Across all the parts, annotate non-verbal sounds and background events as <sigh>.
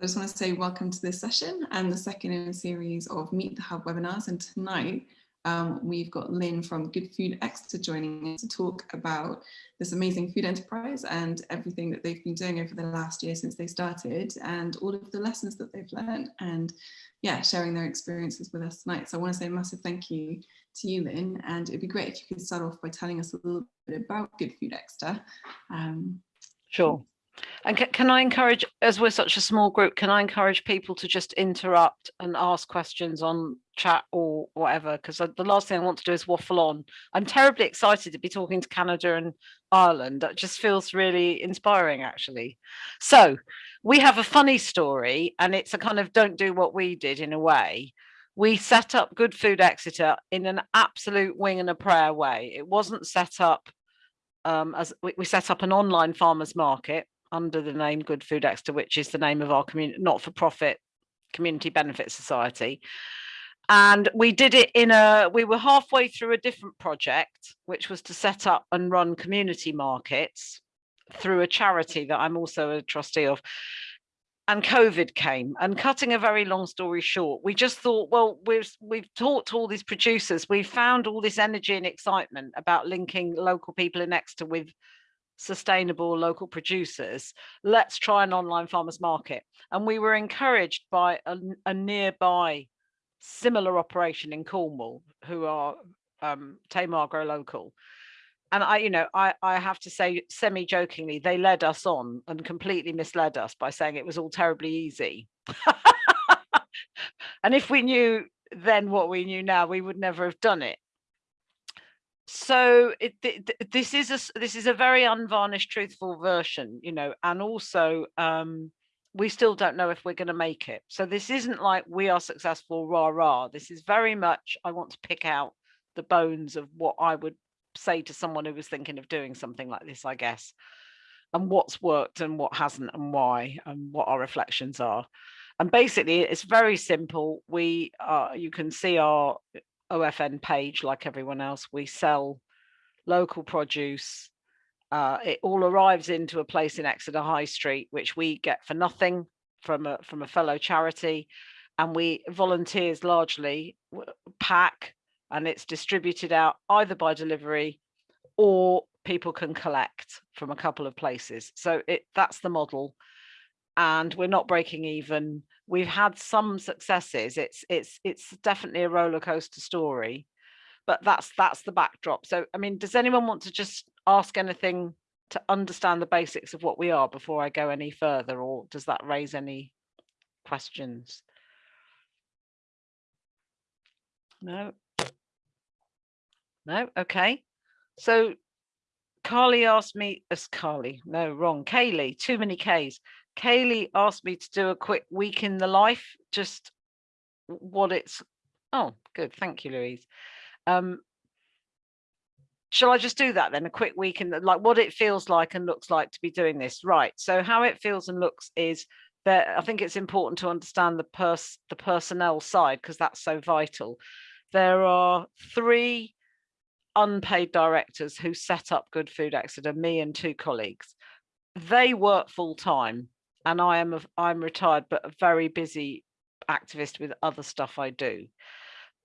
I just want to say welcome to this session and the second in a series of Meet the Hub webinars. And tonight um, we've got Lynn from Good Food Exeter joining us to talk about this amazing food enterprise and everything that they've been doing over the last year since they started and all of the lessons that they've learned and yeah, sharing their experiences with us tonight. So I want to say a massive thank you to you, Lynn, and it'd be great if you could start off by telling us a little bit about Good Food Exeter. Um, sure. And can, I encourage, as we're such a small group, can I encourage people to just interrupt and ask questions on chat or whatever? Because the last thing I want to do is waffle on. I'm terribly excited to be talking to Canada and Ireland. That just feels really inspiring, actually. So we have a funny story, and it's a kind of don't do what we did in a way. We set up Good Food Exeter in an absolute wing and a prayer way. It wasn't set up um, as we, we set up an online farmers market under the name Good Food Exeter, which is the name of our community, not-for-profit community benefit society. And we did it in a, we were halfway through a different project, which was to set up and run community markets through a charity that I'm also a trustee of. And COVID came and cutting a very long story short, we just thought, well, we've, we've talked to all these producers, we've found all this energy and excitement about linking local people in Exeter with sustainable local producers, let's try an online farmers market. And we were encouraged by a, a nearby similar operation in Cornwall, who are um, Tamar Grow Local. And I, you know, I, I have to say semi-jokingly, they led us on and completely misled us by saying it was all terribly easy. <laughs> and if we knew then what we knew now, we would never have done it so it, this is a this is a very unvarnished truthful version you know and also um we still don't know if we're going to make it. So this isn't like we are successful rah rah this is very much i want to pick out the bones of what i would say to someone who was thinking of doing something like this i guess and what's worked and what hasn't and why and what our reflections are. And basically it's very simple. We uh you can see our OFN page like everyone else. We sell local produce. Uh, it all arrives into a place in Exeter High Street, which we get for nothing from a from a fellow charity, and we volunteers largely pack, and it's distributed out either by delivery or people can collect from a couple of places. So it that's the model, and we're not breaking even we've had some successes. It's it's it's definitely a roller coaster story, but that's that's the backdrop. So I mean, does anyone want to just ask anything to understand the basics of what we are before I go any further, or does that raise any questions? No. No. Okay. So Carly asked me as Carly, no, wrong. Kaylee, too many Ks. Kaylee asked me to do a quick week in the life, just what it's, oh, good. Thank you, Louise. Um, shall I just do that then? A quick week in the, like what it feels like and looks like to be doing this. Right. So how it feels and looks is that I think it's important to understand the pers the personnel side because that's so vital. There are three unpaid directors who set up Good Food Exeter, me and two colleagues. They work full time and I am a, I'm retired, but a very busy activist with other stuff I do.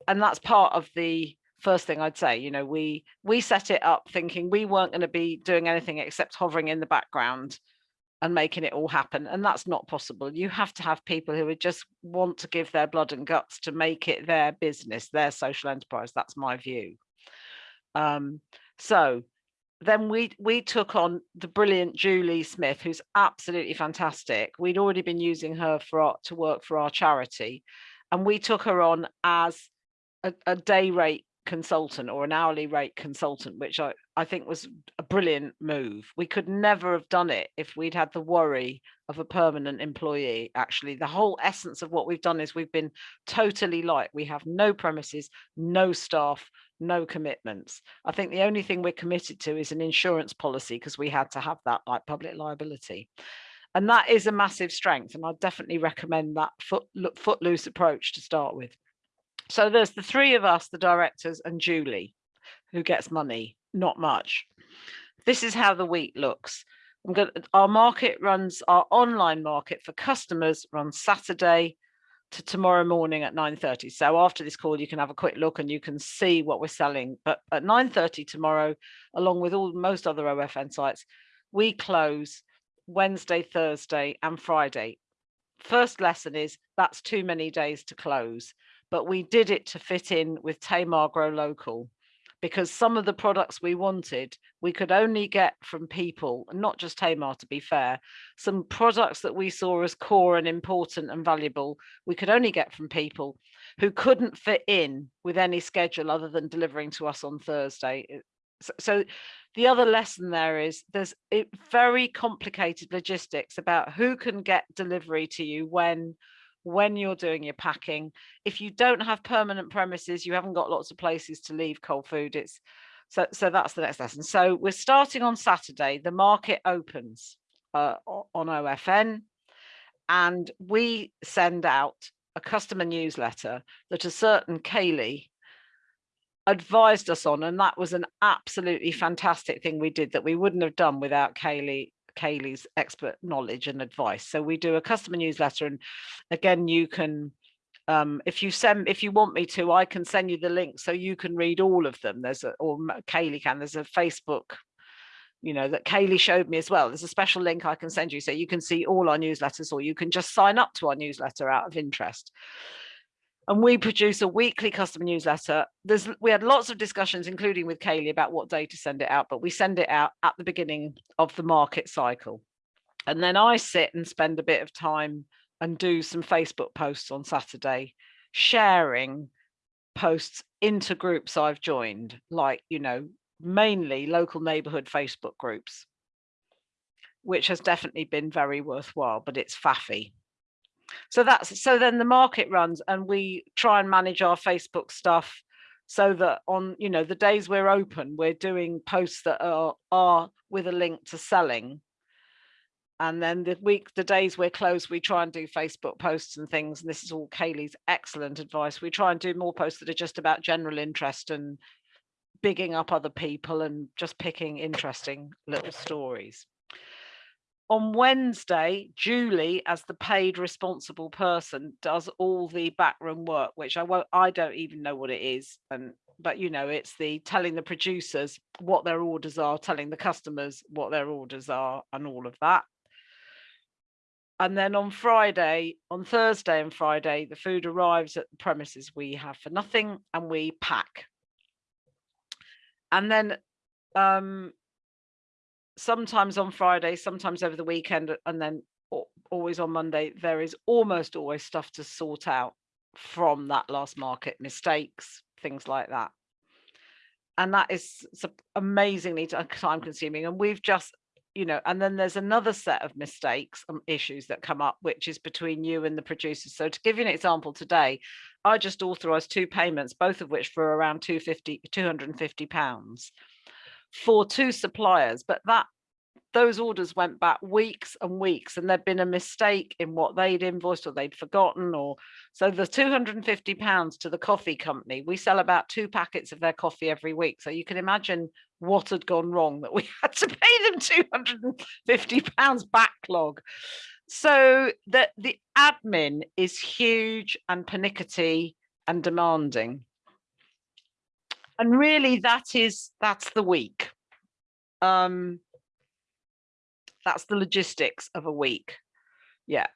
And that's part of the first thing I'd say, you know, we we set it up thinking we weren't going to be doing anything except hovering in the background and making it all happen. And that's not possible. You have to have people who would just want to give their blood and guts to make it their business, their social enterprise. That's my view. Um, so then we we took on the brilliant Julie Smith, who's absolutely fantastic. We'd already been using her for our, to work for our charity, and we took her on as a, a day rate consultant or an hourly rate consultant, which I, I think was a brilliant move. We could never have done it if we'd had the worry of a permanent employee. Actually, the whole essence of what we've done is we've been totally light. We have no premises, no staff, no commitments. I think the only thing we're committed to is an insurance policy because we had to have that like public liability. And that is a massive strength. And I definitely recommend that foot, footloose approach to start with. So there's the three of us, the directors and Julie, who gets money, not much. This is how the week looks. Going our market runs our online market for customers runs Saturday to tomorrow morning at 9.30. So after this call, you can have a quick look and you can see what we're selling. But at 9.30 tomorrow, along with all most other OFN sites, we close Wednesday, Thursday and Friday. First lesson is that's too many days to close, but we did it to fit in with Tamar Grow Local because some of the products we wanted, we could only get from people, not just Tamar to be fair, some products that we saw as core and important and valuable, we could only get from people who couldn't fit in with any schedule other than delivering to us on Thursday. So, so the other lesson there is there's very complicated logistics about who can get delivery to you when when you're doing your packing. If you don't have permanent premises, you haven't got lots of places to leave cold food. It's so so that's the next lesson. So we're starting on Saturday. The market opens uh, on OFN, and we send out a customer newsletter that a certain Kaylee advised us on and that was an absolutely fantastic thing we did that we wouldn't have done without Kaylee Kaylee's expert knowledge and advice. So we do a customer newsletter and again, you can, um, if you send, if you want me to, I can send you the link so you can read all of them. There's a, or Kaylee can, there's a Facebook, you know, that Kaylee showed me as well. There's a special link I can send you so you can see all our newsletters or you can just sign up to our newsletter out of interest and we produce a weekly customer newsletter. There's we had lots of discussions, including with Kaylee, about what day to send it out, but we send it out at the beginning of the market cycle. And then I sit and spend a bit of time and do some Facebook posts on Saturday, sharing posts into groups I've joined, like, you know, mainly local neighborhood Facebook groups, which has definitely been very worthwhile, but it's faffy so that's so then the market runs and we try and manage our facebook stuff so that on you know the days we're open we're doing posts that are are with a link to selling. And then the week the days we're closed we try and do facebook posts and things and this is all kaylee's excellent advice. We try and do more posts that are just about general interest and bigging up other people and just picking interesting little stories on Wednesday, Julie, as the paid responsible person, does all the backroom work, which I won't, I don't even know what it is. And but you know, it's the telling the producers what their orders are, telling the customers what their orders are, and all of that. And then on Friday, on Thursday and Friday, the food arrives at the premises we have for nothing and we pack. And then um, sometimes on Friday, sometimes over the weekend, and then always on Monday, there is almost always stuff to sort out from that last market, mistakes, things like that. And that is amazingly uh, time consuming. And we've just, you know, and then there's another set of mistakes and issues that come up, which is between you and the producers. So to give you an example today, I just authorized two payments, both of which for around 250, 250 pounds for two suppliers, but that those orders went back weeks and weeks and there'd been a mistake in what they'd invoiced or they'd forgotten or so the 250 pounds to the coffee company we sell about two packets of their coffee every week so you can imagine what had gone wrong that we <laughs> had to pay them 250 pounds backlog. So that the admin is huge and pernickety and demanding and really that is that's the week. Um that's the logistics of a week. Yeah.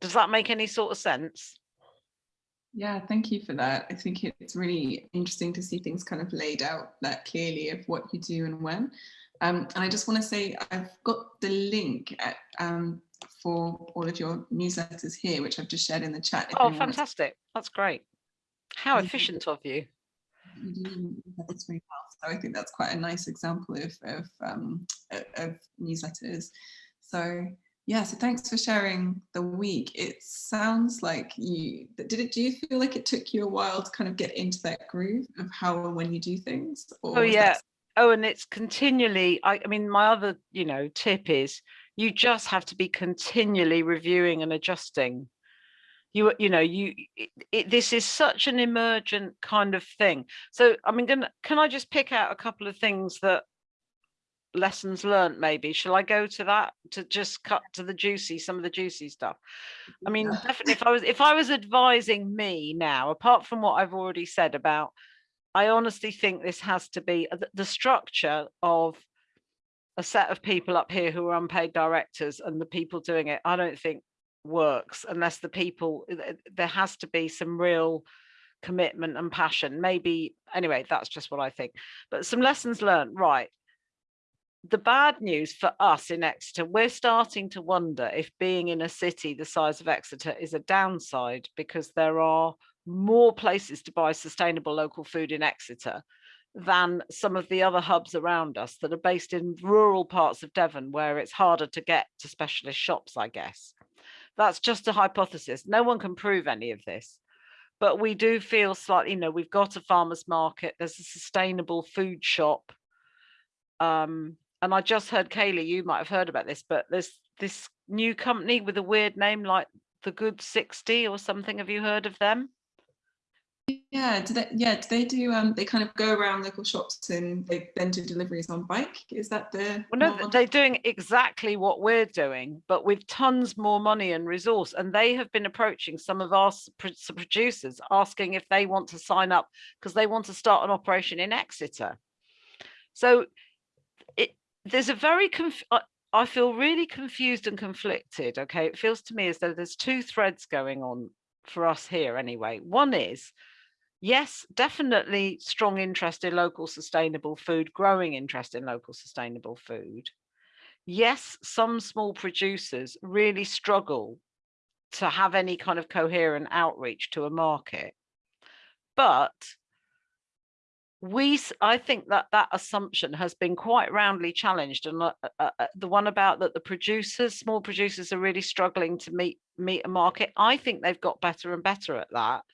Does that make any sort of sense? Yeah thank you for that. I think it's really interesting to see things kind of laid out that clearly of what you do and when. Um, and i just want to say i've got the link at, um, for all of your newsletters here which i've just shared in the chat oh fantastic. That's great. How efficient of you this very well. So I think that's quite a nice example of, of, um, of newsletters. So yeah, so thanks for sharing the week. It sounds like you, did it, do you feel like it took you a while to kind of get into that groove of how and when you do things? oh yeah. Oh, and it's continually, I, I mean, my other, you know, tip is you just have to be continually reviewing and adjusting you you know you it, it, this is such an emergent kind of thing. So i mean gonna, can i just pick out a couple of things that lessons learned maybe? Shall i go to that to just cut to the juicy some of the juicy stuff? I mean Yeah. definitely if i was if i was advising me now apart from what i've already said about i honestly think this has to be uh, the, the structure of a set of people up here who are unpaid directors and the people doing it i don't think works unless the people there has to be some real commitment and passion. Maybe anyway that's just what i think. But some lessons learned right. The bad news for us in Exeter, we're starting to wonder if being in a city the size of Exeter is a downside because there are more places to buy sustainable local food in Exeter than some of the other hubs around us that are based in rural parts of Devon where it's harder to get to specialist shops, I guess. That's just a hypothesis. No one can prove any of this. But we do feel slightly, you know, we've got a farmer's market, there's a sustainable food shop. Um, and I just heard Kaylee, you might have heard about this, but there's this new company with a weird name like the Good 60 or something. Have you heard of them? Yeah, do they, yeah, do they do, um, they kind of go around local shops and they then do deliveries on bike? Is that the? Well, no, model? they're doing exactly what we're doing, but with tons more money and resource. And they have been approaching some of our s- pro- s- producers asking if they want to sign up because they want to start an operation in Exeter. So it there's a very I feel really confused and conflicted. Okay, it feels to me as though there's two threads going on for us here anyway. One is yes, definitely strong interest in local sustainable food, growing interest in local sustainable food. Yes, some small producers really struggle to have any kind of coherent outreach to a market. But we, I think that that assumption has been quite roundly challenged, and uh, uh, uh, the one about that the producers, small producers, are really struggling to meet meet a market. I think they've got better and better at that,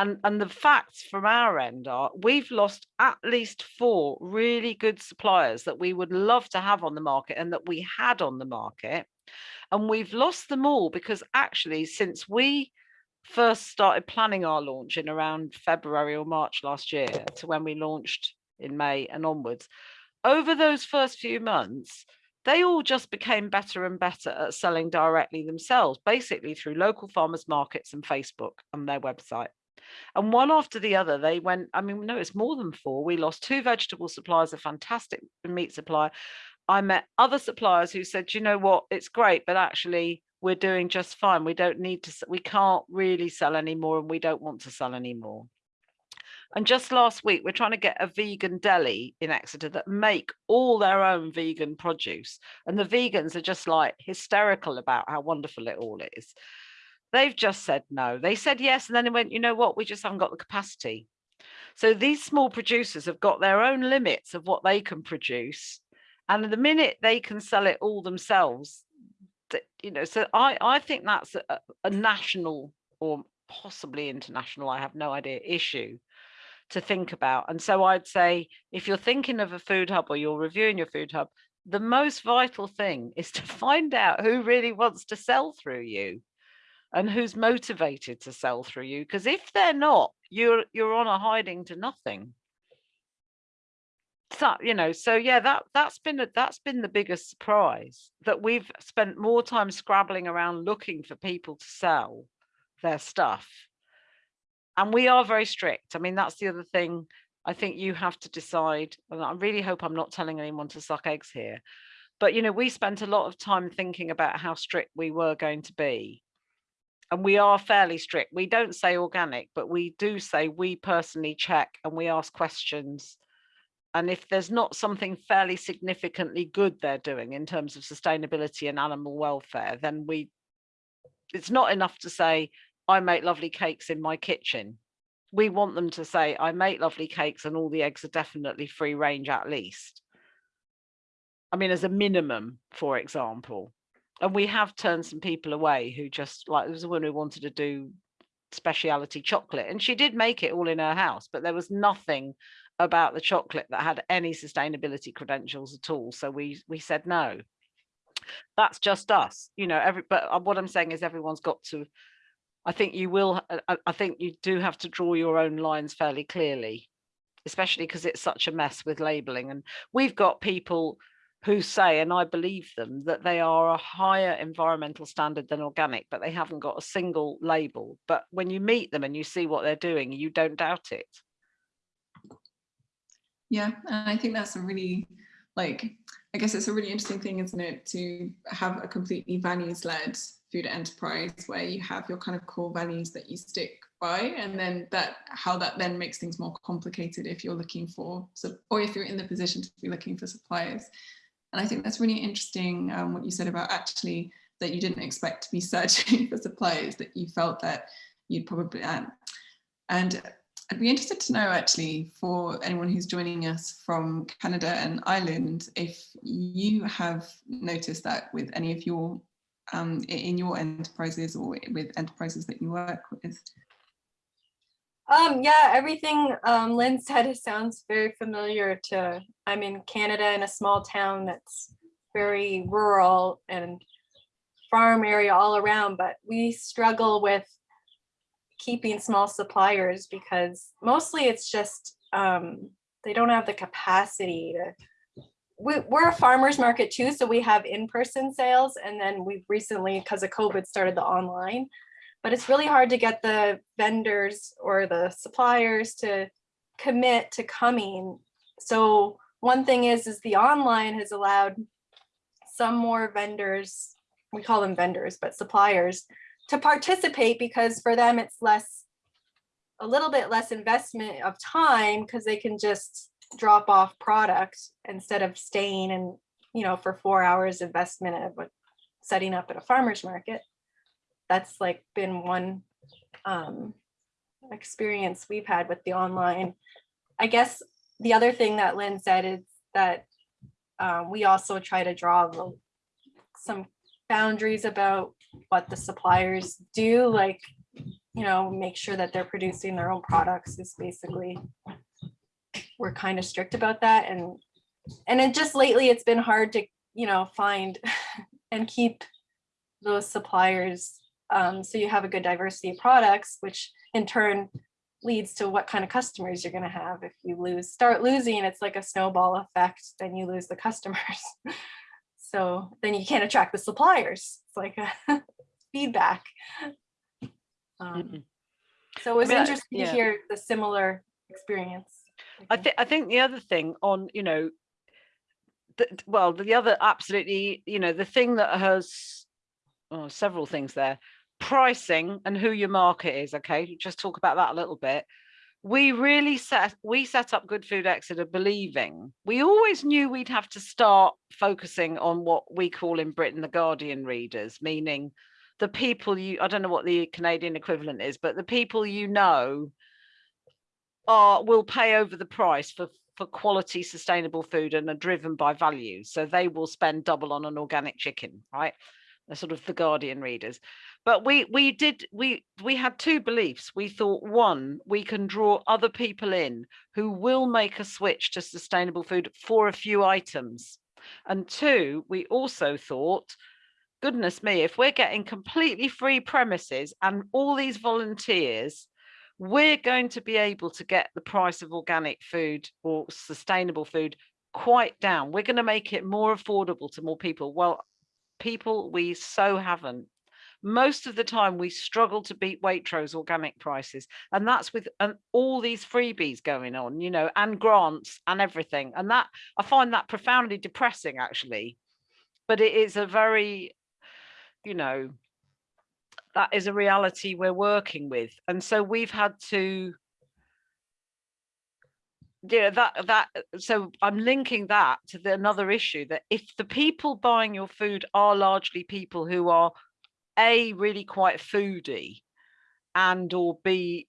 and and the facts from our end are we've lost at least four really good suppliers that we would love to have on the market and that we had on the market, and we've lost them all because actually since we first started planning our launch in around February or March last year to when we launched in May and onwards. Over those first few months, they all just became better and better at selling directly themselves, basically through local farmers markets and Facebook and their website. And one after the other, they went, I mean, no, it's more than four. We lost two vegetable suppliers, a fantastic meat supplier. I met other suppliers who said, you know what, it's great, but actually we're doing just fine. We don't need to, we can't really sell anymore and we don't want to sell anymore. And just last week, we're trying to get a vegan deli in Exeter that make all their own vegan produce. And the vegans are just like hysterical about how wonderful it all is. They've just said no. They said yes. And then they went, you know what? We just haven't got the capacity. So these small producers have got their own limits of what they can produce. And the minute they can sell it all themselves, you know so i i think that's a, a national or possibly international i have no idea issue to think about and so i'd say if you're thinking of a food hub or you're reviewing your food hub the most vital thing is to <laughs> find out who really wants to sell through you and who's motivated to sell through you because if they're not you're you're on a hiding to nothing. So you know so yeah that that's been a, that's been the biggest surprise that we've spent more time scrabbling around looking for people to sell their stuff. And we are very strict. I mean that's the other thing i think you have to decide and i really hope i'm not telling anyone to suck eggs here but you know we spent a lot of time thinking about how strict we were going to be and we are fairly strict we don't say organic but we do say we personally check and we ask questions and if there's not something fairly significantly good they're doing in terms of sustainability and animal welfare, then we it's not enough to say, I make lovely cakes in my kitchen. We want them to say, I make lovely cakes and all the eggs are definitely free range at least. I mean, as a minimum, for example. And we have turned some people away who just like there was a woman who wanted to do speciality chocolate and she did make it all in her house, but there was nothing about the chocolate that had any sustainability credentials at all. So we we said no. That's just us, you know. Every but uh, what I'm saying is everyone's got to. I think you will. uh, I, I think you do have to draw your own lines fairly clearly, especially because it's such a mess with labeling. And we've got people who say, and I believe them, that they are a higher environmental standard than organic, but they haven't got a single label. But when you meet them and you see what they're doing, you don't doubt it. Yeah, and I think that's a really, like, I guess it's a really interesting thing, isn't it, to have a completely values-led food enterprise where you have your kind of core values that you stick by and then that how that then makes things more complicated if you're looking for or if you're in the position to be looking for suppliers and I think that's really interesting um, what you said about actually that you didn't expect to be <laughs> searching for suppliers that you felt that you'd probably um, and I'd be interested to know actually for anyone who's joining us from Canada and Ireland if you have noticed that with any of your um, in your enterprises or with enterprises that you work with? Um, yeah, everything um, Lynn said <laughs> sounds very familiar to, I'm in Canada in a small town that's very rural and farm area all around, but we struggle with keeping small suppliers because mostly it's just, um, they don't have the capacity to we, we're a farmer's market too, so we have in-person sales and then we've recently, because of COVID, started the online. But it's really hard to get the vendors or the suppliers to commit to coming. So one thing is, is the online has allowed some more vendors, we call them vendors, but suppliers, to participate because for them it's less, a little bit less investment of time because they can just drop off product instead of staying and, you know, for four hours investment of setting up at a farmer's market. That's like been one um, experience we've had with the online. I guess the other thing that Lynn said is that um, we also try to draw some boundaries about what the suppliers do, like, you know, make sure that they're producing their own products is basically we're kind of strict about that and and it just lately it's been hard to you know find <laughs> and keep those suppliers um, so you have a good diversity of products which in turn leads to what kind of customers you're going to have. If you lose start losing it's like a snowball effect then you lose the customers. <laughs> So then you can't attract the suppliers. It's like a <laughs> feedback. Um, so it was I mean, interesting yeah. to hear the similar experience. I think I think the other thing on, you know, the, well, the other absolutely, you know, the thing that has oh, several things there, pricing and who your market is. Okay, just talk about that a little bit. We really set we set up Good Food Exeter believing we always knew we'd have to start focusing on what we call in Britain the Guardian readers, meaning the people you I don't know what the Canadian equivalent is, but the people you know are will pay over the price for for quality sustainable food and are driven by values so they will spend double on an organic chicken right sort of the guardian readers but we we did we we had two beliefs we thought one we can draw other people in who will make a switch to sustainable food for a few items and two we also thought goodness me if we're getting completely free premises and all these volunteers we're going to be able to get the price of organic food or sustainable food quite down. We're going to make it more affordable to more people. Well, people, we so haven't. Most of the time we struggle to beat Waitrose organic prices. And that's with um, all these freebies going on, you know, and grants and everything. And that I find that profoundly depressing, actually. But it is a very, you know, that is a reality we're working with. And so we've had to yeah that that so i'm linking that to the, another issue that if the people buying your food are largely people who are a really quite foodie and or b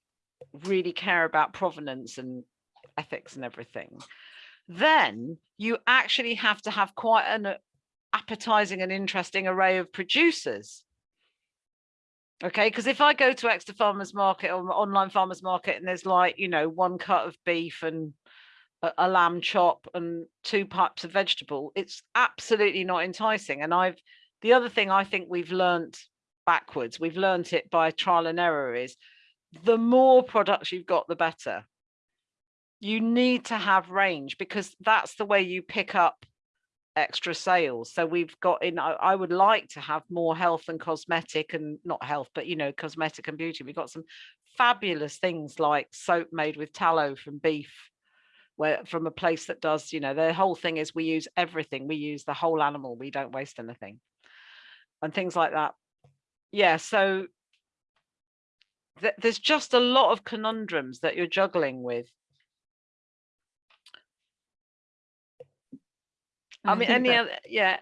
really care about provenance and ethics and everything then you actually have to have quite an uh, appetizing and interesting array of producers. Okay, because if I go to Exeter Farmers Market or online farmers market and there's like, you know, one cut of beef and a, a lamb chop and two pipes of vegetable, it's absolutely not enticing. And I've the other thing I think we've learned backwards, we've learned it by trial and error is the more products you've got, the better. You need to have range because that's the way you pick up extra sales. So we've got in, I, I would like to have more health and cosmetic and not health, but you know, cosmetic and beauty. We've got some fabulous things like soap made with tallow from beef, where from a place that does, you know, the whole thing is we use everything. We use the whole animal. We don't waste anything and things like that. Yeah, so th there's just a lot of conundrums that you're juggling with. And I mean, any that- other, yeah.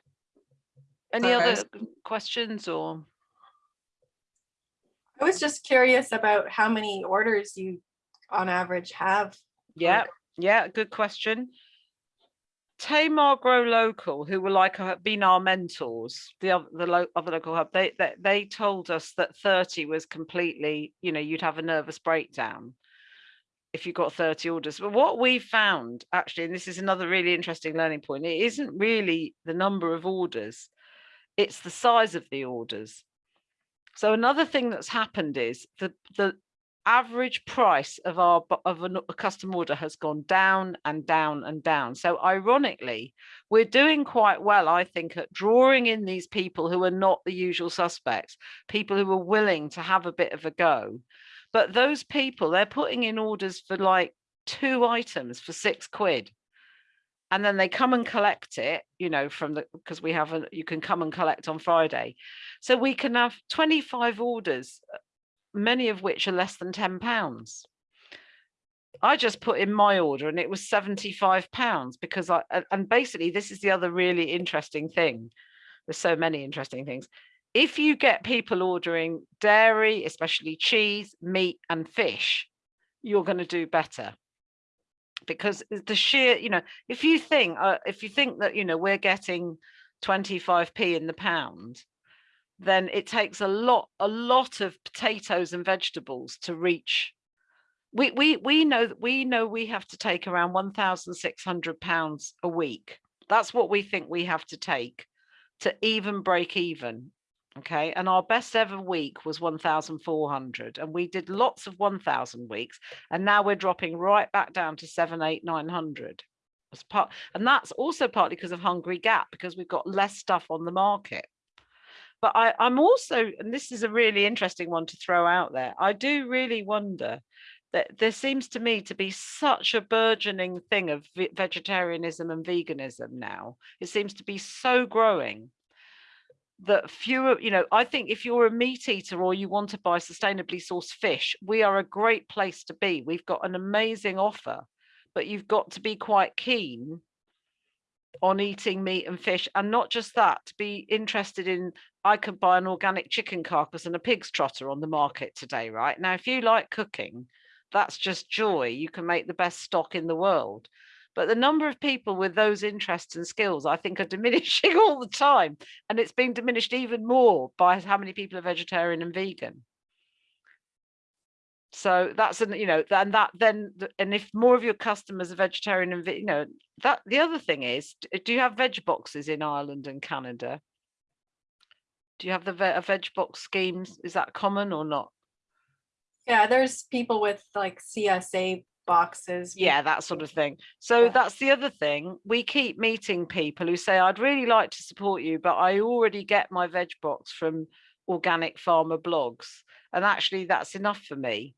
Any Sorry, other was- questions or? I was just curious about how many orders you on average have. Yeah, yeah, good question. Tamar Grow Local, who were like uh, been our mentors, the other the lo other local hub, they, they they told us that 30 was completely, you know, you'd have a nervous breakdown if you got 30 orders. But what we found actually, and this is another really interesting learning point, it isn't really the number of orders, it's the size of the orders. So another thing that's happened is the the average price of our of a custom order has gone down and down and down. So ironically, we're doing quite well, I think, at drawing in these people who are not the usual suspects, people who are willing to have a bit of a go. But those people, they're putting in orders for like two items for six quid. And then they come and collect it, you know, from the because we have a you can come and collect on Friday. So we can have 25 orders uh, many of which are less than 10 pounds. I just put in my order and it was 75 pounds because I, and basically this is the other really interesting thing. There's so many interesting things. If you get people ordering dairy, especially cheese, meat and fish, you're going to do better. Because the sheer, you know, if you think, uh, if you think that, you know, we're getting 25p in the pound, then it takes a lot a lot of potatoes and vegetables to reach we we we know that we know we have to take around 1600 pounds a week. That's what we think we have to take to even break even okay? And our best ever week was 1400 and we did lots of 1000 weeks and now we're dropping right back down to 7 8 900 as part and that's also partly because of hungry gap because we've got less stuff on the market but I, I'm also, and this is a really interesting one to throw out there, I do really wonder that there seems to me to be such a burgeoning thing of vegetarianism and veganism now. It seems to be so growing that fewer, you know, I think if you're a meat eater or you want to buy sustainably sourced fish, we are a great place to be. We've got an amazing offer, but you've got to be quite keen on eating meat and fish and not just that to be interested in i could buy an organic chicken carcass and a pig's trotter on the market today right? Now if you like cooking that's just joy. You can make the best stock in the world. But the number of people with those interests and skills i think are <laughs> diminishing all the time and it's being diminished even more by how many people are vegetarian and vegan so that's an you know and that then and if more of your customers are vegetarian and you know that the other thing is do you have veg boxes in ireland and canada do you have the ve- veg box schemes is that common or not Yeah, there's people with like CSA boxes. yeah that sort of thing so Yeah. that's the other thing we keep meeting people who say i'd really like to support you but i already get my veg box from organic farmer blogs and actually that's enough for me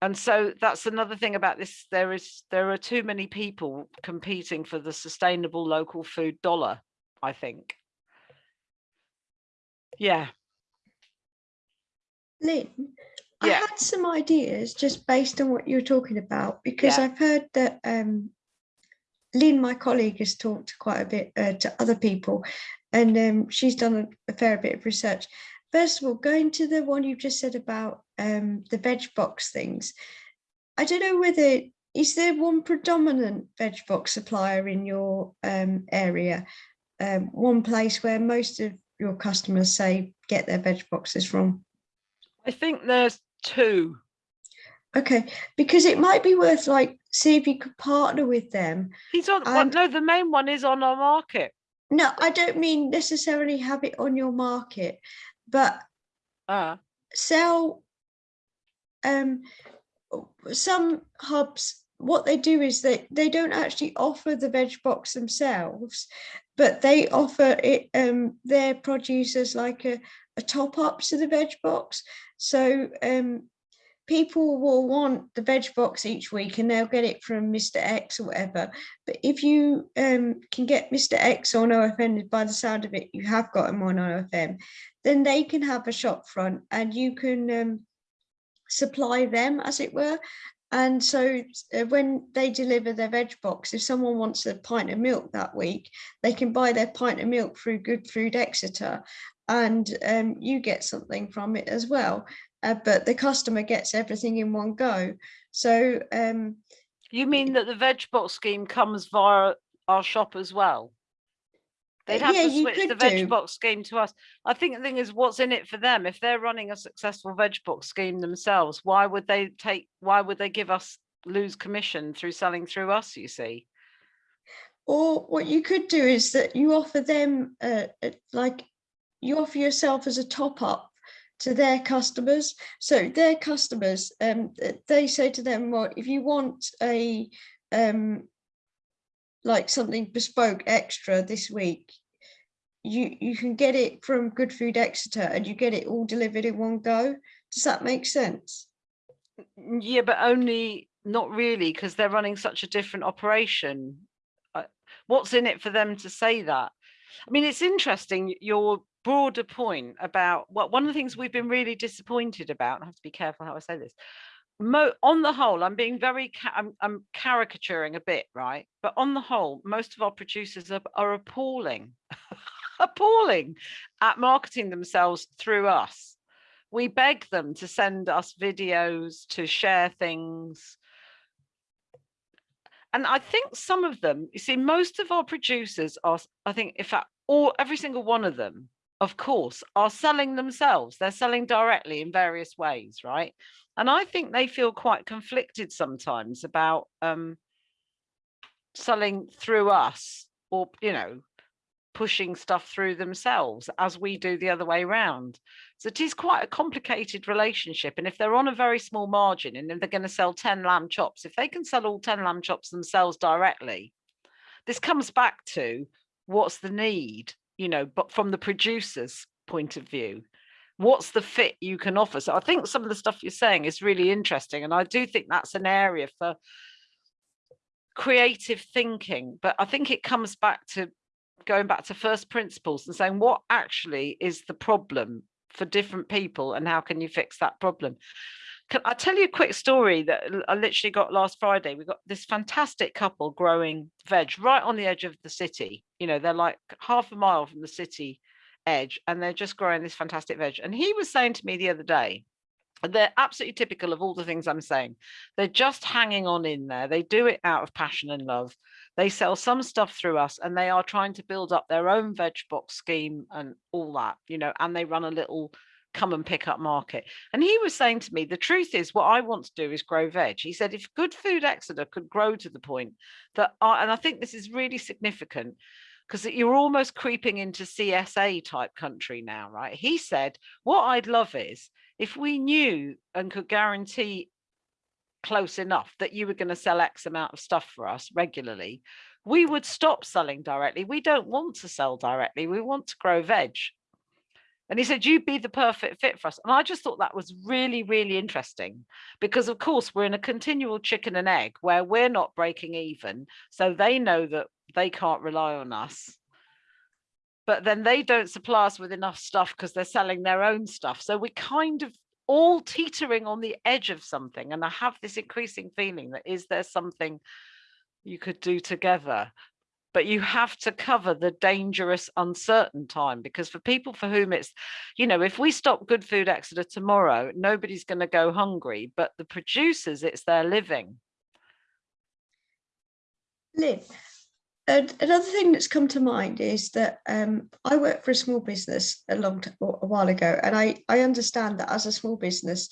and so that's another thing about this there is there are too many people competing for the sustainable local food dollar i think yeah Lynn, I had some ideas just based on what you were talking about because Yeah. I've heard that um, Lynn, my colleague, has talked quite a bit uh, to other people, and um, she's done a, a fair bit of research. First of all, going to the one you just said about um, the veg box things, I don't know whether is there one predominant veg box supplier in your um, area, um, one place where most of your customers say get their veg boxes from. i think there's two Okay, because it might be worth like see if you could partner with them. he's on one And- no the main one is on our market No, I don't mean necessarily have it on your market, but uh sell um some hubs what they do is that they don't actually offer the veg box themselves, but they offer it um, their produce as like a, a top up to the veg box. So um, people will want the veg box each week and they'll get it from Mr. X or whatever. But if you um, can get Mr. X on OFN, by the sound of it, you have got him on OFN, then they can have a shop front and you can um, supply them, as it were. And so uh, when they deliver their veg box, if someone wants a pint of milk that week, they can buy their pint of milk through Good Food Exeter and um, you get something from it as well. Uh, but the customer gets everything in one go. So um, You mean that the veg box scheme comes via our shop as well? They'd have yeah, to switch the veg do. box scheme to us. I think the thing is what's in it for them. If they're running a successful veg box scheme themselves, why would they take, why would they give us, lose commission through selling through us, you see? Or what you could do is that you offer them uh, uh, like you offer yourself as a top up to their customers. So their customers, um, they say to them, well, if you want a um, like something bespoke extra this week, you you can get it from Good Food Exeter and you get it all delivered in one go. Does that make sense? Yeah, but only, not really, because they're running such a different operation. What's in it for them to say that? I mean, it's interesting, y- your broader point about what, one of the things mm. we've been really disappointed about, I have to be careful how I say this. Mo, on the whole, I'm being very, I'm, I'm caricaturing a bit, right? But on the whole, most of our producers are, are appalling, <laughs> appalling at marketing themselves through us we beg them to send us videos, to share things. And I think some of them, you see, most of our producers are, I think, in fact, all every single one of them, of course, are selling themselves. They're selling directly in various ways, right? And I think they feel quite conflicted sometimes about um, selling through us or, you know, pushing stuff through themselves as we do the other way round. So it is quite a complicated relationship. And if they're on a very small margin and then they're going to sell 10 lamb chops, if they can sell all 10 lamb chops themselves directly, this comes back to what's the need, you know, but from the producer's point of view, what's the fit you can offer? So I think some of the stuff you're saying is really interesting. And I do think that's an area for creative thinking, but I think it comes back to going back to first principles and saying what actually is the problem for different people and how can you fix that problem can i tell you a quick story that I literally got last friday? We got this fantastic couple growing veg right on the edge of the city. You know they're like half a mile from the city edge and they're just growing this fantastic veg. And he was saying to me the other day they're absolutely typical of all the things i'm saying. They're just hanging on in there. They do it out of passion and love. They sell some stuff through us and they are trying to build up their own veg box scheme and all that you know and they run a little come and pick up market and he was saying to me the truth is what i want to do is grow veg he said if good food exeter could grow to the point that I, and i think this is really significant because you're almost creeping into csa type country now right he said what i'd love is if we knew and could guarantee close enough that you were going to sell X amount of stuff for us regularly, we would stop selling directly. We don't want to sell directly. We want to grow veg. And he said, you'd be the perfect fit for us. And I just thought that was really, really interesting because, of course, we're in a continual chicken and egg where we're not breaking even. So they know that they can't rely on us. But then they don't supply us with enough stuff because they're selling their own stuff. So we're kind of all teetering on the edge of something and i have this increasing feeling that is there something you could do together but you have to cover the dangerous uncertain time because for people for whom it's you know if we stop good food exeter tomorrow nobody's going to go hungry but the producers it's their living. Lynn, another thing that's come to mind is that um, I worked for a small business a long a while ago, and I I understand that as a small business,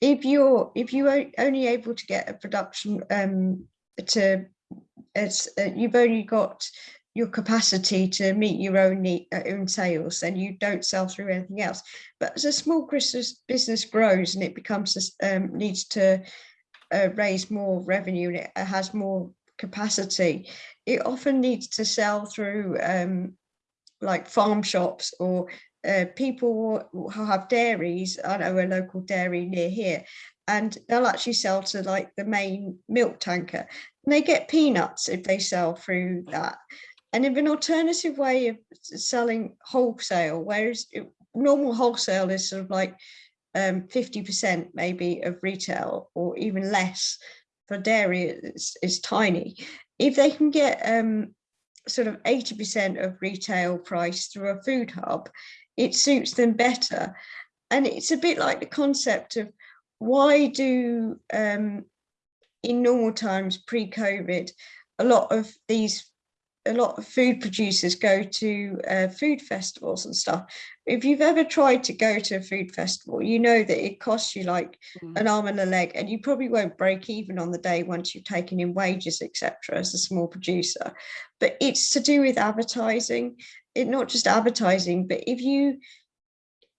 if you're if you are only able to get a production um, to it's uh, you've only got your capacity to meet your own need, uh, own sales and you don't sell through anything else but as a small business business grows and it becomes this, um, needs to uh, raise more revenue and it has more capacity, it often needs to sell through um, like farm shops or uh, people who have dairies. I know a local dairy near here, and they'll actually sell to like the main milk tanker. And they get peanuts if they sell through that. And if an alternative way of selling wholesale, whereas normal wholesale is sort of like um, 50% maybe of retail or even less for dairy is, is tiny. If they can get um, sort of 80% of retail price through a food hub, it suits them better. And it's a bit like the concept of why do um, in normal times pre-COVID, a lot of these a lot of food producers go to uh, food festivals and stuff. If you've ever tried to go to a food festival, you know that it costs you like Mm. an arm and a leg, and you probably won't break even on the day once you've taken in wages, etc. as a small producer. But it's to do with advertising, it not just advertising, but if you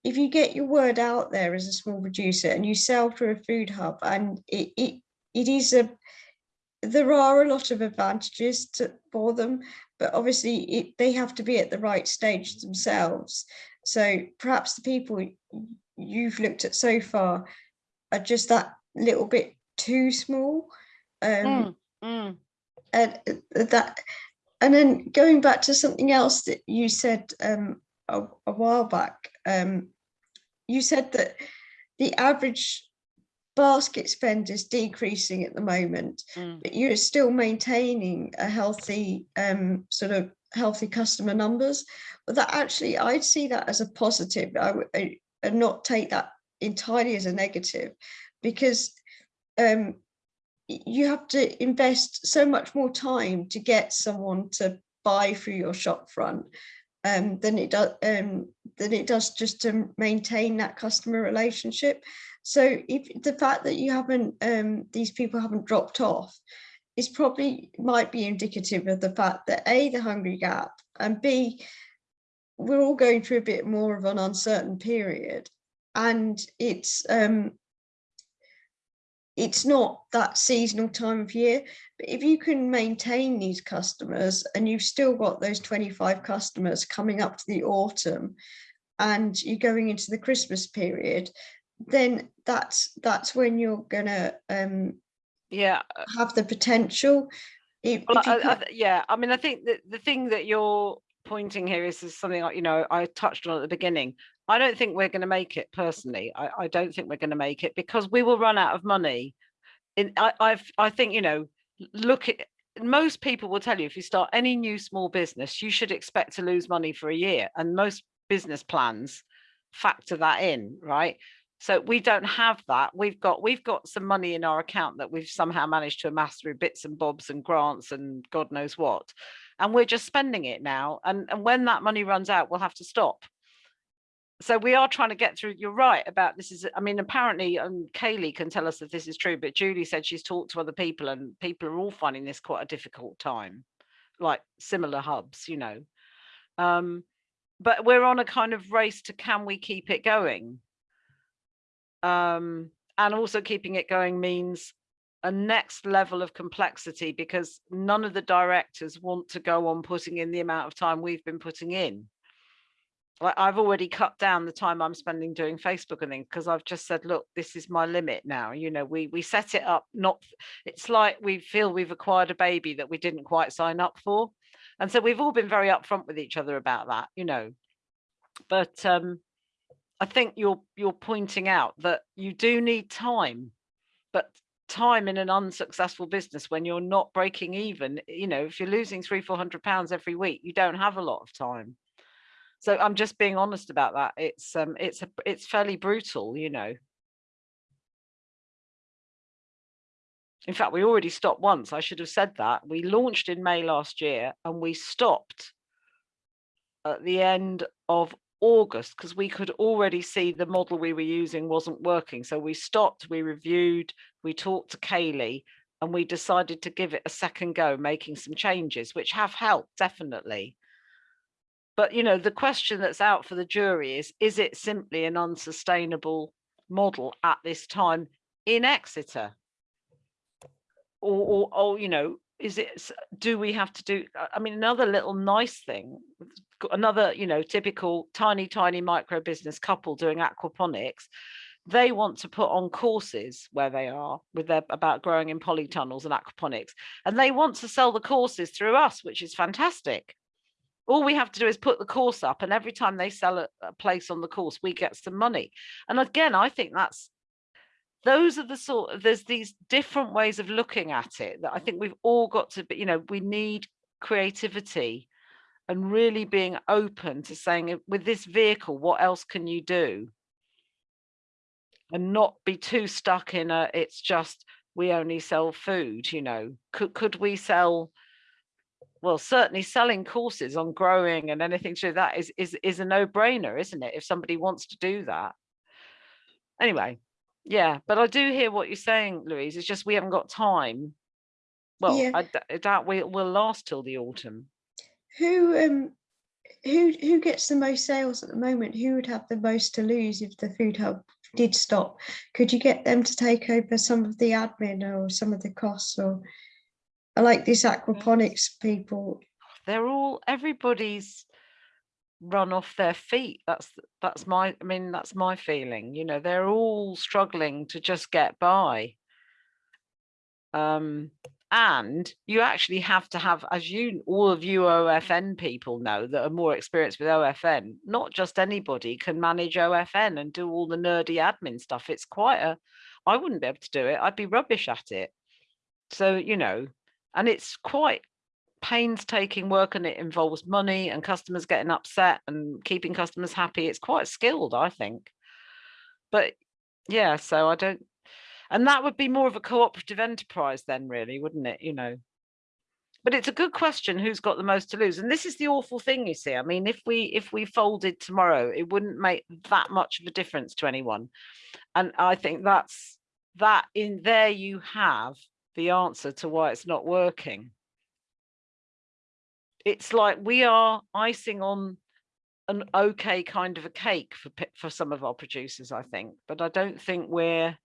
if you get your word out there as a small producer and you sell through a food hub and it it, it is a there are a lot of advantages to, for them, but obviously it, they have to be at the right stage themselves. So perhaps the people you've looked at so far are just that little bit too small. Um, Mm, mm. and uh, that, and then going back to something else that you said um, a, a while back, um, you said that the average basket spend is decreasing at the moment Mm. but you're still maintaining a healthy um, sort of healthy customer numbers. But that actually, I'd see that as a positive. I would not take that entirely as a negative, because um, you have to invest so much more time to get someone to buy through your shop front um, than it does um, than it does just to maintain that customer relationship. So if the fact that you haven't um, these people haven't dropped off is probably might be indicative of the fact that a the hungry gap and b we're all going through a bit more of an uncertain period and it's um it's not that seasonal time of year but if you can maintain these customers and you've still got those 25 customers coming up to the autumn and you're going into the christmas period then that's that's when you're gonna um Yeah, have the potential. If, Well, if I, I, yeah, I mean, I think that the thing that you're pointing here is, is something you know, I touched on at the beginning. I don't think we're going to make it personally. I, I don't think we're going to make it because we will run out of money. In I, I've, I think, you know, look at most people will tell you if you start any new small business, you should expect to lose money for a year, and most business plans factor that in, right? So we don't have that. We've got we've got some money in our account that we've somehow managed to amass through bits and bobs and grants and God knows what. And we're just spending it now. And, and when that money runs out, we'll have to stop. So we are trying to get through. You're right about this is, I mean, apparently, um, Kaylee can tell us if this is true, but Julie said she's talked to other people and people are all finding this quite a difficult time, like similar hubs, you know. Um, but we're on a kind of race to can we keep it going? um, and also keeping it going means a next level of complexity because none of the directors want to go on putting in the amount of time we've been putting in. Like I've already cut down the time I'm spending doing Facebook and things because I've just said, look, this is my limit now. You know, we we set it up not it's like we feel we've acquired a baby that we didn't quite sign up for. And so we've all been very upfront with each other about that, you know. But um I think you're you're pointing out that you do need time, but time in an unsuccessful business when you're not breaking even, you know, if you're losing three, four hundred pounds every week, you don't have a lot of time. So I'm just being honest about that. It's um it's a it's fairly brutal, you know. In fact, we already stopped once. I should have said that. We launched in May last year and we stopped at the end of August because we could already see the model we were using wasn't working. So we stopped, we reviewed, we talked to Kaylee, and we decided to give it a second go, making some changes, which have helped definitely. But you know, the question that's out for the jury is: Is it simply an unsustainable model at this time in Exeter? or, or, or, you know, is it, do we have to do, I- I mean, another little nice thing, another, you know, typical tiny, tiny micro business couple doing aquaponics, they want to put on courses where they are with their about growing in polytunnels and aquaponics, and they want to sell the courses through us, which is fantastic. All we have to do is put the course up, and every time they sell a, a place on the course, we get some money. And again, I think that's those are the sort of there's these different ways of looking at it that I think we've all got to be, you know, we need creativity and really being open to saying "Uh, with this vehicle, what else can you do? And not be too stuck in a it's just we only sell food, you know. Could could we sell well, certainly selling courses on growing and anything to that is is is a no-brainer, isn't it? If somebody wants to do that. Anyway, yeah, but I do hear what you're saying, Louise. It's just we haven't got time. Well, Yeah. I, doubt we will last till the autumn. Who um who who gets the most sales at the moment? Who would have the most to lose if the food hub did stop? Could you get them to take over some of the admin or some of the costs or I like this aquaponics people. They're all everybody's run off their feet. That's that's my I mean that's my feeling. You know, they're all struggling to just get by. Um and you actually have to have, as you all of you OFN people know that are more experienced with OFN, not just anybody can manage OFN and do all the nerdy admin stuff. It's quite a I wouldn't be able to do it. I'd be rubbish at it. So, you know, and it's quite painstaking work and it involves money and customers getting upset and keeping customers happy. It's quite skilled, I think. But yeah, so I don't, and that would be more of a cooperative enterprise then really, wouldn't it? You know, but it's a good question, who's got the most to lose? And this is the awful thing, you see. I mean, if we if we folded tomorrow, it wouldn't make that much of a difference to anyone. And I think that's that in there you have the answer to why it's not working it's like we are icing on an okay kind of a cake for for some of our producers i think but i don't think we're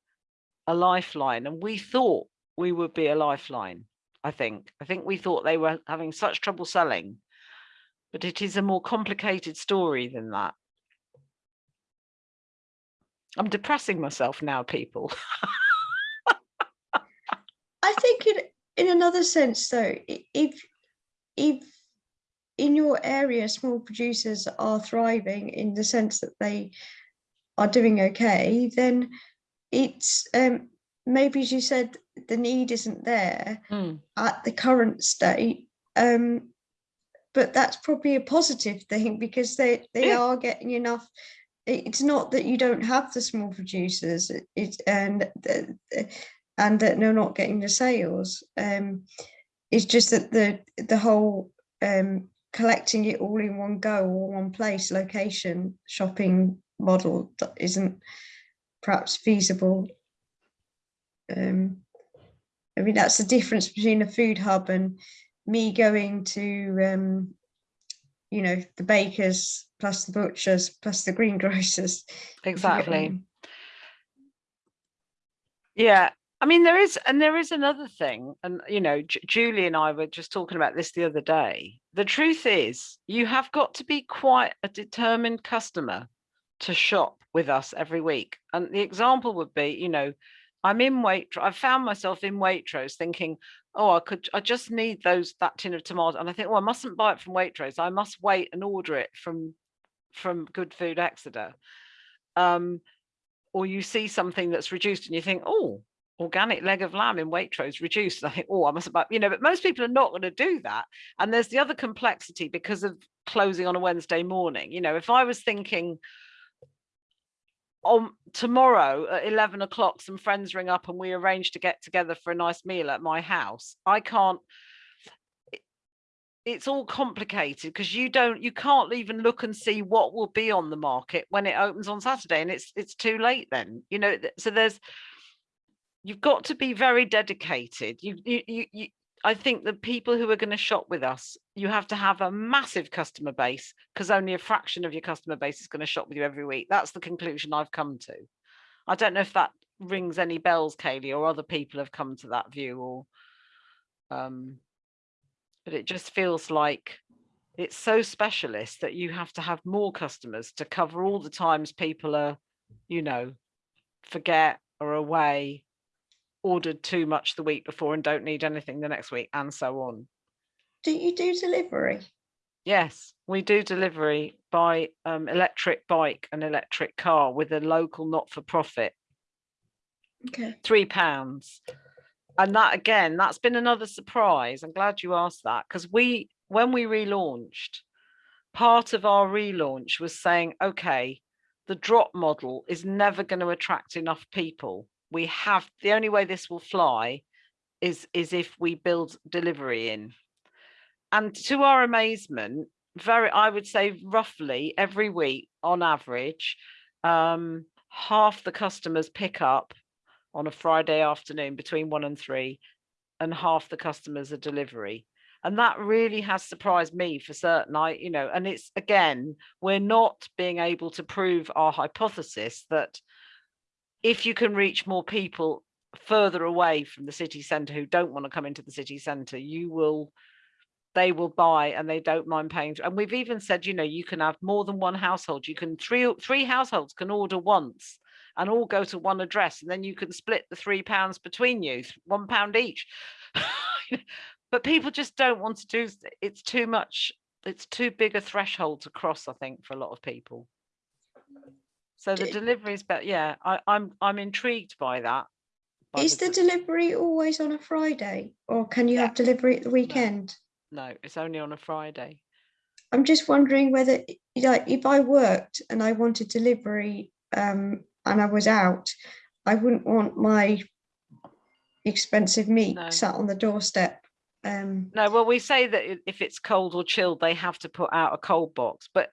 a lifeline and we thought we would be a lifeline i think. I think we thought they were having such trouble selling but it is a more complicated story than that. I'm depressing myself now people. I think in in another sense though, if if in your area small producers are thriving in the sense that they are doing okay, then it's um maybe as you said, the need isn't there Mm, at the current state. Um but that's probably a positive thing because they they Yeah. are getting enough it's not that you don't have the small producers it- it's and and that they're not getting the sales um it's just that the the whole um collecting it all in one go or one place location shopping model that isn't perhaps feasible. Um i mean that's the difference between a food hub and me going to um you know the bakers plus the butchers plus the <laughs> greengrocers. If you get what I exactly. Yeah, I mean there is, and there is another thing, and you know, Ju- Julie and I were just talking about this the other day. The truth is, you have got to be quite a determined customer to shop with us every week. And the example would be, you know, I'm in Waitrose. I found myself in Waitrose thinking, oh, I could, I just need those that tin of tomato, and I think, well, I mustn't buy it from Waitrose. I must wait and order it from from Good Food Exeter. Um, or you see something that's reduced and you think, oh, organic leg of lamb in Waitrose reduced. <laughs> I think, oh, I must buy, you know, but most people are not going to do that. And there's the other complexity because of closing on a Wednesday morning. You know, if I was thinking on tomorrow at 11 o'clock, some friends ring up and we arrange to get together for a nice meal at my house, I can't it's all complicated because you don't you can't even look and see what will be on the market when it opens on Saturday and it's it's too late then you know so there's you've got to be very dedicated. You you you, you I think the people who are going to shop with us you have to have a massive customer base because only a fraction of your customer base is going to shop with you every week. That's the conclusion I've come to. I- don't know if that rings any bells, Kaylee, or other people have come to that view or Um, but it just feels like it's so specialist that you have to have more customers to cover all the times people are, you know, forget or away, ordered too much the week before and don't need anything the next week and so on. Do you do delivery? Yes, we do delivery by um, electric bike and electric car with a local not-for-profit, Okay. three pounds. And that again, that's been another surprise. I'm glad you asked that because we, when we relaunched, part of our relaunch was saying, okay, the drop model is never going to attract enough people. We have, the only way this will fly is, is if we build delivery in. And to our amazement, very, I would say roughly every week on average, um, half the customers pick up on a Friday afternoon between one and three, and half the customers are delivery. And that really has surprised me for certain. I, you know, and it's again, we're not being able to prove our hypothesis that if you can reach more people further away from the city centre who don't want to come into the city centre, you will they will buy and they don't mind paying. And we've even said, you know, you can have more than one household. You can three three households can order once and all go to one address, and then you can split the three pounds between you, one pound each. <laughs> but people just don't want to do. It's too much. It's too big a threshold to cross, I think, for a lot of people. So the delivery is better. Yeah, I, I'm I'm intrigued by that. by Is the de- delivery always on a Friday or can you Yeah. have delivery at the weekend? no, it's only on a Friday. I'm just wondering whether, like, if I worked and I wanted delivery um, and I was out, I wouldn't want my expensive meat No. sat on the doorstep. Um, No, well, we say that if it's cold or chilled, they have to put out a cold box. But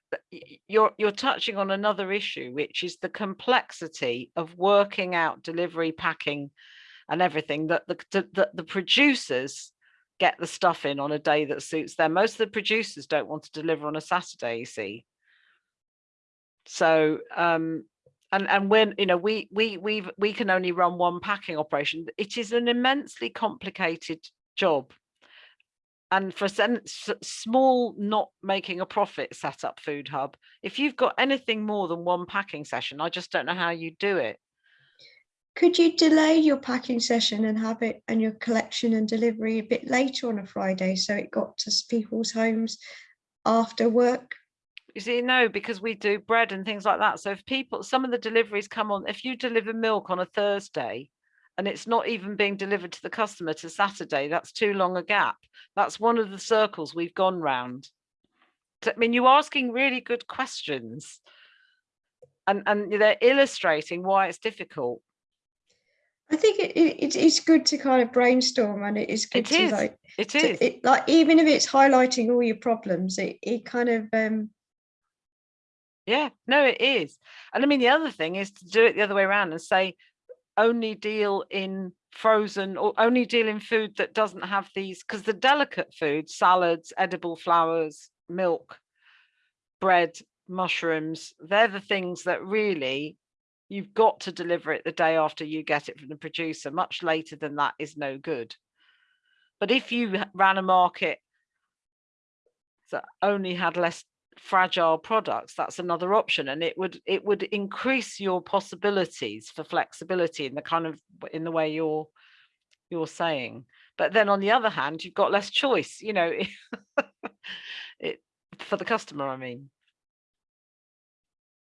you're you're touching on another issue, which is the complexity of working out delivery, packing, and everything. That the the, the producers get the stuff in on a day that suits them. Most of the producers don't want to deliver on a Saturday. You see. So um, and and when you know we we we we can only run one packing operation. It is an immensely complicated job and for a small not making a profit set up food hub if you've got anything more than one packing session i just don't know how you do it could you delay your packing session and have it and your collection and delivery a bit later on a Friday so it got to people's homes after work? you see no because we do bread and things like that so if people some of the deliveries come on if you deliver milk on a thursday and it's not even being delivered to the customer to saturday that's too long a gap that's one of the circles we've gone round i mean you're asking really good questions and and they're illustrating why it's difficult I think it, it, it's- good to kind of brainstorm and it is good It to is. like it to- is it, like even if it's highlighting all your problems, it, it kind of um Yeah, no, it is. And I mean, the other thing is to do it the other way around and say only deal in frozen or only deal in food that doesn't have these, because the delicate foods, salads, edible flowers, milk, bread, mushrooms, they're the things that really you've got to deliver it the day after you get it from the producer. Much later than that is no good. But if you ran a market that only had less fragile products that's another option and it would it would increase your possibilities for flexibility in the kind of in the way you're you're saying. But then on the other hand you've got less choice you know <laughs> it for the customer i mean.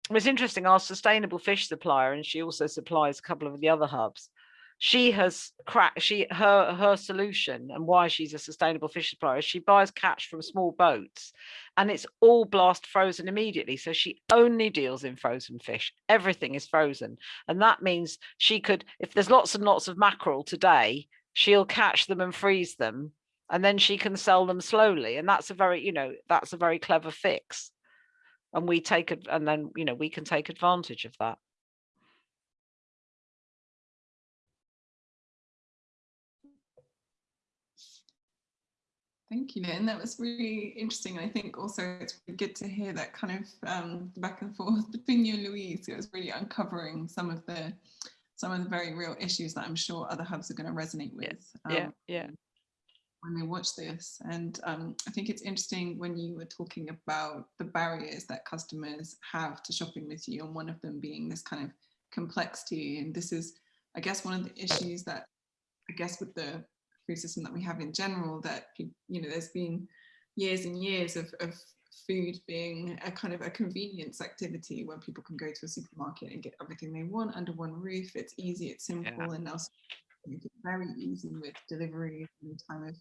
It was interesting our sustainable fish supplier and she also supplies a couple of the other hubs she has cracked she her her solution and why she's a sustainable fish supplier is she buys catch from small boats and it's all blast frozen immediately. So she only deals in frozen fish. Everything is frozen. And that means she could if there's lots and lots of mackerel today she'll catch them and freeze them and then she can sell them slowly. And that's a very you know that's a very clever fix. And we take it and then you know we can take advantage of that Thank you, Lynn. That was really interesting. I think also it's really good to hear that kind of um, back and forth between you and Louise. It was really uncovering some of the some of the very real issues that I'm sure other hubs are going to resonate Yeah, with. yeah Um, yeah when they watch this. And um, I think it's interesting when you were talking about the barriers that customers have to shopping with you, and one of them being this kind of complexity. And this is, I guess, one of the issues that I guess with the food system that we have in general, that you know, there's been years and years of, of food being a kind of a convenience activity where people can go to a supermarket and get everything they want under one roof. It's easy, it's simple, Yeah. and now make it very easy with delivery and time of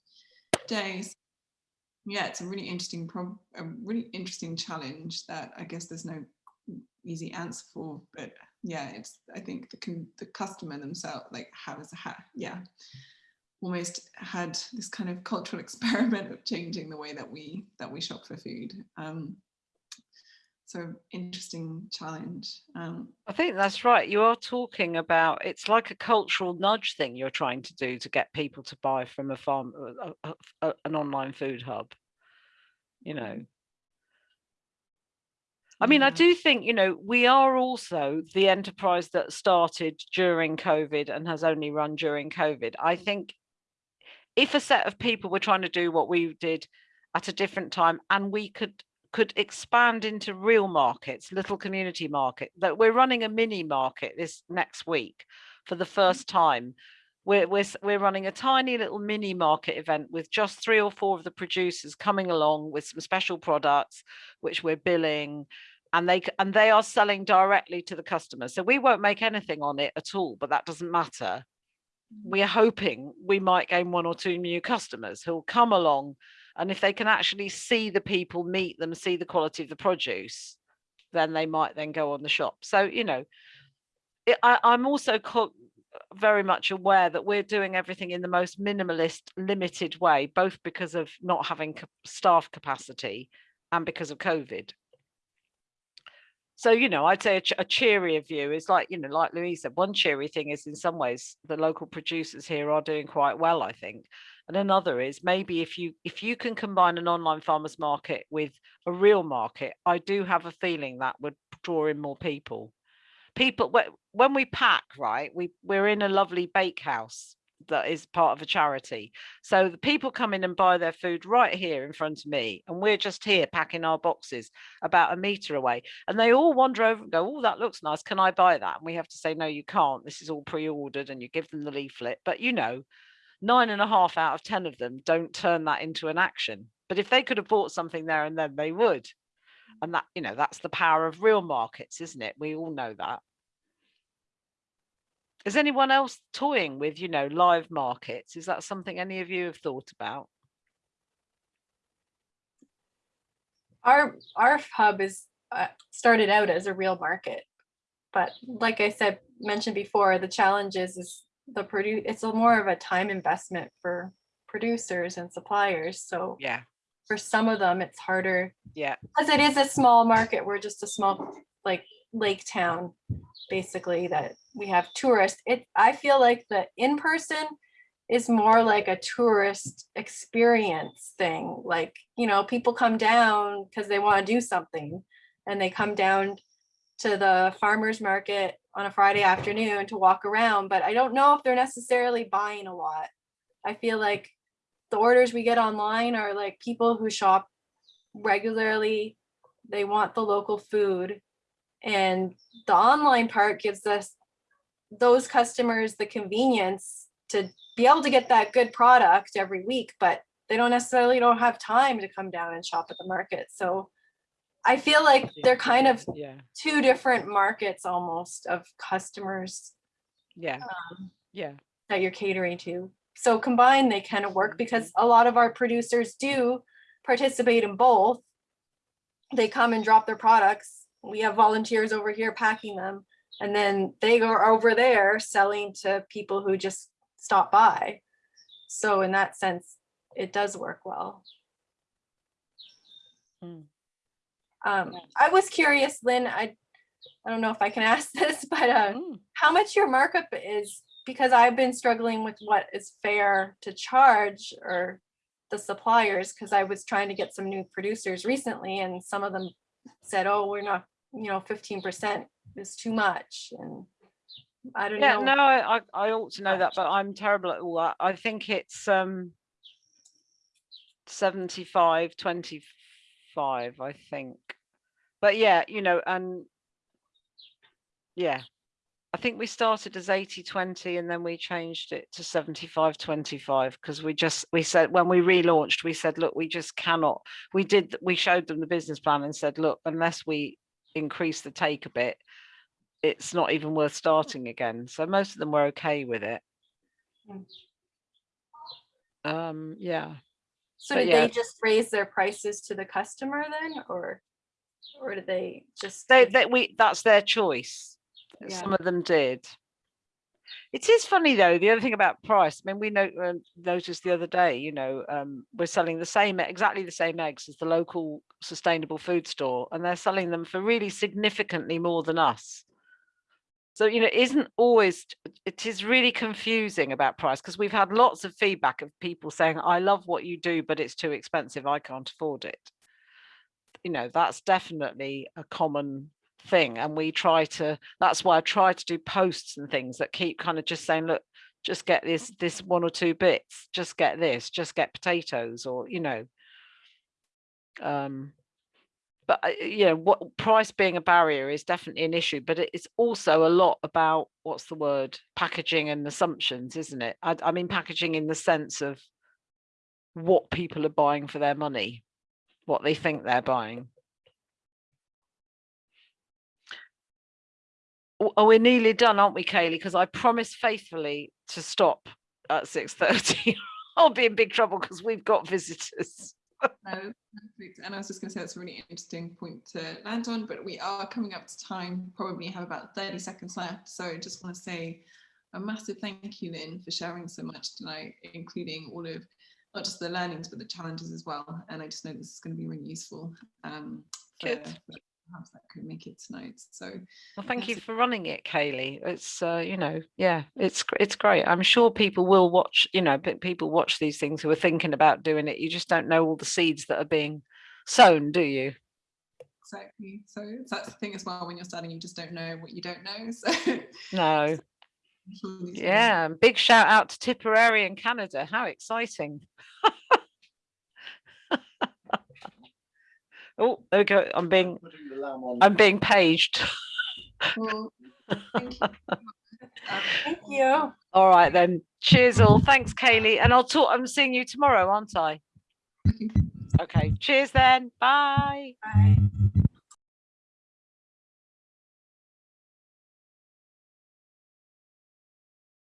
days. Yeah, it's a really interesting problem a really interesting challenge that I guess there's no easy answer for, but yeah, it's I think the the customer themselves like has ha yeah almost had this kind of cultural <laughs> experiment of changing the way that we that we shop for food. Um, so interesting challenge. Um, I think that's right. You are talking about it's like a cultural nudge thing you're trying to do to get people to buy from a farm, a, a- an online food hub. You know, I mean, I do think, you know, we are also the enterprise that started during COVID and has only run during COVID. I think if a set of people were trying to do what we did at a different time and we could could expand into real markets, little community market, that we're running a mini market this next week for the mm. first time. We're, we're, we're running a tiny little mini market event with just three or four of the producers coming along with some special products, which we're billing and they and they are selling directly to the customers. So we won't make anything on it at all, but that doesn't matter. We are hoping we might gain one or two new customers who'll come along and if they can actually see the people, meet them, see the quality of the produce, then they might then go on the shop. So, you know, it, I, I'm also very much aware that we're doing everything in the most minimalist, limited way, both because of not having staff capacity and because of COVID. So, you know, I'd say a, a cheerier view is like, you know, like Louise said, one cheery thing is in some ways the local producers here are doing quite well, I think. And another is maybe if you if you can combine an online farmers market with a real market, I do have a feeling that would draw in more people. People when we pack, right, we we're in a lovely bakehouse that is part of a charity. So the people come in and buy their food right here in front of me, and we're just here packing our boxes about a meter away. And they all wander over and go, Oh, that looks nice. Can I buy that? And we have to say, No, you can't. This is all pre-ordered, and you give them the leaflet. But you know, nine and a half out of 10 of them don't turn that into an action. But if they could have bought something there and then, they would. Mm. And that, you know, that's the power of real markets, isn't it? We all know that. Is anyone else toying with, you know, live markets? Is that something any of you have thought about? Our, our hub is, uh, started out as a real market. But like I said, mentioned before, the challenge is, is the produce, it's a more of a time investment for producers and suppliers. So Yeah, for some of them, it's harder yeah, because it is a small market. We're just a small, like, lake town, basically, that we have tourists. It, I feel like the in-person is more like a tourist experience thing. Like, you know, people come down because they want to do something and they come down to the farmer's market on a Friday afternoon to walk around, but I don't know if they're necessarily buying a lot. I feel like the orders we get online are like people who shop regularly. They want the local food. And the online part gives us those customers the convenience to be able to get that good product every week, but they don't necessarily don't have time to come down and shop at the market. So I feel like they're kind of yeah, two different markets almost of customers yeah, um, yeah, that you're catering to. So combined, they kind of work because a lot of our producers do participate in both. They come and drop their products. We have volunteers over here packing them. And then they go over there selling to people who just stop by. So in that sense, it does work well. Mm. Um, I was curious, Lynn, I, I don't know if I can <laughs> ask this, but uh, Mm, how much your markup is because I've been struggling with what is fair to charge or the suppliers because I was trying to get some new producers recently and some of them said, oh, we're not, you know, 15% is too much. And I don't Yeah, know. no, I, I I ought to know that, but I'm terrible at all that. I think it's um 75, 25, I think. But yeah, you know, and yeah, I think we started as 80, 20 and then we changed it to 75, 25 because we just, we said, when we relaunched, we said, look, we just cannot, we did, we showed them the business plan and said, look, unless we increase the take a bit, it's not even worth starting again. So most of them were okay with it. Um, yeah. So But did yeah. they just raise their prices to the customer then, or, or did they just? They, give- that we, that's their choice. Yeah. Some of them did. It is funny though, the other thing about price, I mean, we know, um, noticed the other day, you know, um, we're selling the same, exactly the same eggs as the local sustainable food store, and they're selling them for really significantly more than us. So, you know, it isn't always, it is really confusing about price because we've had lots of feedback of people saying, I love what you do, but it's too expensive. I can't afford it. You know, that's definitely a common thing. And we try to, that's why I try to do posts and things that keep kind of just saying, look, just get this, this one or two bits, just get this, just get potatoes or, you know. Um, but uh, you know what price being a barrier is definitely an issue but it's also a lot about what's the word packaging and assumptions isn't it I, I mean packaging in the sense of what people are buying for their money what they think they're buying Oh, we're nearly done aren't we kaylee because i promised faithfully to stop at 6:30. <laughs> i'll be in big trouble because we've got visitors No, perfect. And I was just going to say that's a really interesting point to land on, but we are coming up to time, probably have about 30 seconds left. So I just want to say a massive thank you, Lynn, for sharing so much tonight, including all of not just the learnings, but the challenges as well. And I just know this is going to be really useful um, for, Good. for perhaps that could make it tonight. So Well, thank you for running it, Kaylee. It's uh, you know, yeah, it's it's great. I'm sure people will watch, you know, pe- people watch these things who are thinking about doing it. You just don't know all the seeds that are being sown, do you? exactly. So that's the thing as well, when you're starting, you just don't know what you don't know. <laughs> So No. I'm sure these things- Yeah, big shout out to Tipperary in Canada. How exciting. <laughs> oh, there we go. I'm being Putting the lamb on. I'm being paged. Well, <laughs> thank you. Um, <laughs> Thank you. all right then. Cheers all. Thanks, Kaylee. And I'll talk I'm seeing you tomorrow, aren't I? <laughs> Okay. Cheers then. Bye. Bye.